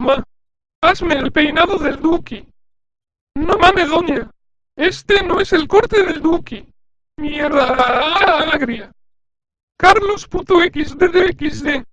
Ma, hazme el peinado del Duki. No mames, doña. Este no es el corte del Duki. Mierda agria. Carlos puto XD